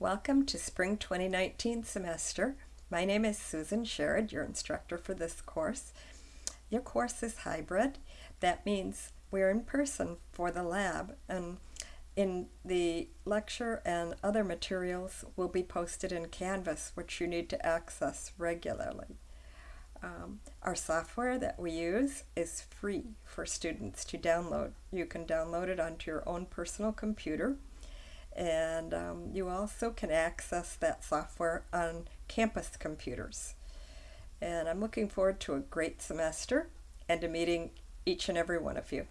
Welcome to Spring 2019 semester. My name is Susan Sherrod, your instructor for this course. Your course is hybrid. That means we're in person for the lab and in the lecture and other materials will be posted in Canvas, which you need to access regularly. Um, our software that we use is free for students to download. You can download it onto your own personal computer and um, you also can access that software on campus computers. And I'm looking forward to a great semester and to meeting each and every one of you.